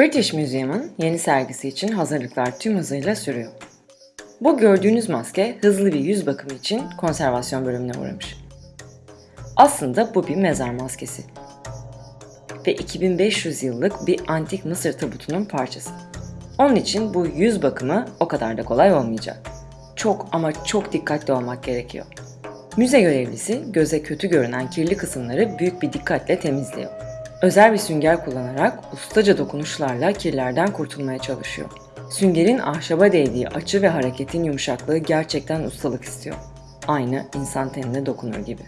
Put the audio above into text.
British Museum'un yeni sergisi için hazırlıklar tüm hızıyla sürüyor. Bu gördüğünüz maske hızlı bir yüz bakımı için konservasyon bölümüne uğramış. Aslında bu bir mezar maskesi. Ve 2500 yıllık bir antik Mısır tabutunun parçası. Onun için bu yüz bakımı o kadar da kolay olmayacak. Çok ama çok dikkatli olmak gerekiyor. Müze görevlisi göze kötü görünen kirli kısımları büyük bir dikkatle temizliyor. Özel bir sünger kullanarak ustaca dokunuşlarla kirlerden kurtulmaya çalışıyor. Süngerin ahşaba değdiği açı ve hareketin yumuşaklığı gerçekten ustalık istiyor. Aynı insan tenine dokunur gibi.